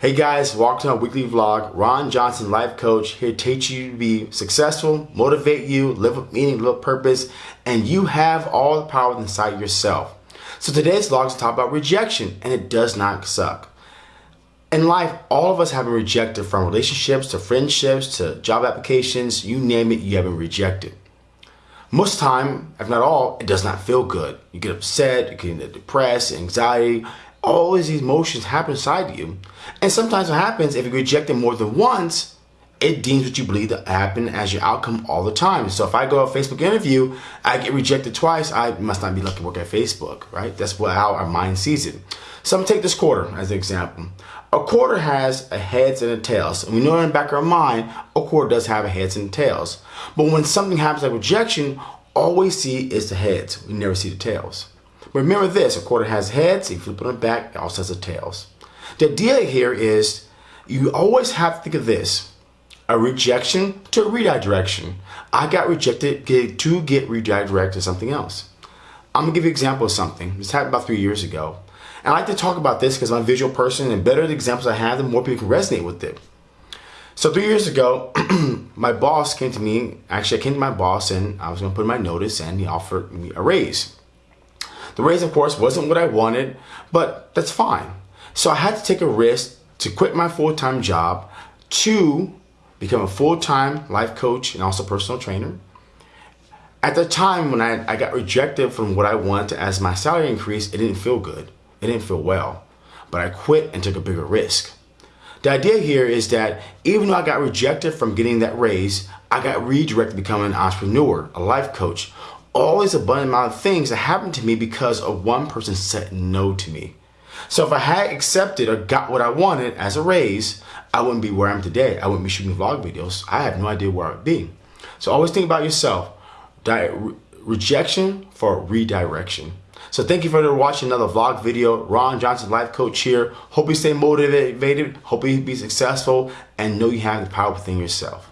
Hey guys, welcome to our weekly vlog. Ron Johnson, life coach, here to teach you to be successful, motivate you, live with meaning, live with purpose, and you have all the power inside yourself. So today's vlog is talk about rejection, and it does not suck. In life, all of us have been rejected from relationships to friendships to job applications, you name it, you have been rejected. Most time, if not all, it does not feel good. You get upset, you get depressed, anxiety, all these emotions happen inside you. And sometimes what happens, if you reject it more than once, it deems what you believe to happen as your outcome all the time. So if I go a Facebook interview, I get rejected twice, I must not be lucky to work at Facebook, right? That's what, how our mind sees it. So I'm gonna take this quarter as an example. A quarter has a heads and a tails. And we know in the back of our mind, a quarter does have a heads and tails. But when something happens like rejection, all we see is the heads. We never see the tails. Remember this, a quarter has heads, if you flip it on the back, it also has tails. The idea here is you always have to think of this, a rejection to a redirection. I got rejected to get redirected to something else. I'm gonna give you an example of something. This happened about three years ago. And I like to talk about this because I'm a visual person and better the examples I have, the more people can resonate with it. So three years ago, my boss came to me, actually I came to my boss and I was gonna put in my notice and he offered me a raise. The raise, of course, wasn't what I wanted, but that's fine. So I had to take a risk to quit my full-time job to become a full-time life coach and also personal trainer. At the time when I, I got rejected from what I wanted as my salary increase, it didn't feel good. It didn't feel well. But I quit and took a bigger risk. The idea here is that even though I got rejected from getting that raise, I got redirected to become an entrepreneur, a life coach, all these abundant amount of things that happened to me because of one person said no to me. So if I had accepted or got what I wanted as a raise, I wouldn't be where I am today. I wouldn't be shooting vlog videos. I have no idea where I'd be. So always think about yourself. Di rejection for redirection. So thank you for watching another vlog video. Ron Johnson, life coach here. Hope you stay motivated. Hope you be successful and know you have the power within yourself.